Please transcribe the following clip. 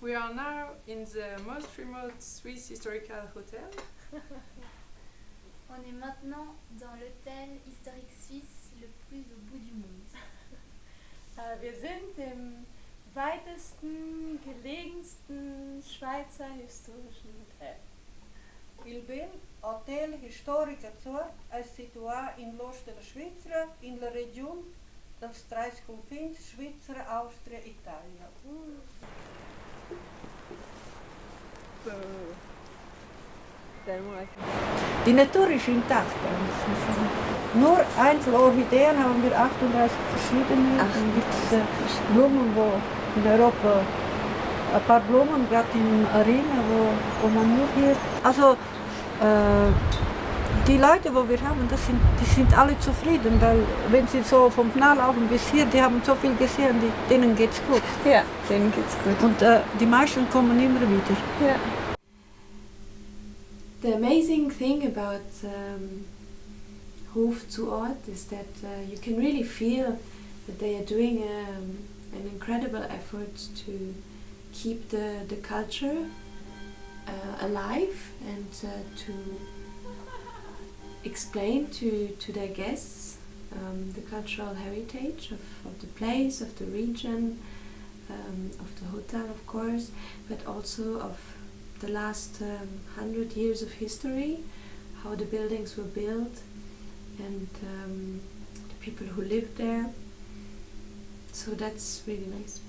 We are now in the most remote Swiss historical hotel. On est maintenant dans l'hôtel historique suisse le plus au bout du monde. Äh, Wir sind im weitesten, gelegensten Schweizer historischen Hotel. Il bel Hotel Historica Zur è situato in l'ost della Svizzera, in la regione dels tres confins Svizzera, Austria, Italia. Die Natur ist intakt. Nur Einzelorchideen haben wir 38 verschiedene. Dann gibt es äh, Blumen, wo in Europa ein paar Blumen, gerade in Arena, wo, wo man nur hier. Also äh, die Leute, wo wir haben, das sind, die sind alle zufrieden, weil wenn sie so vom Knall laufen bis hier, die haben so viel gesehen, die, denen geht's gut. Ja, denen geht's gut. Und äh, die meisten kommen immer wieder. Ja. The amazing thing about um, Hof zu Ort is that uh, you can really feel that they are doing um, an incredible effort to keep the, the culture uh, alive and uh, to explain to, to their guests um, the cultural heritage of, of the place, of the region, um, of the hotel, of course, but also of the last um, hundred years of history, how the buildings were built, and um, the people who lived there. So that's really nice.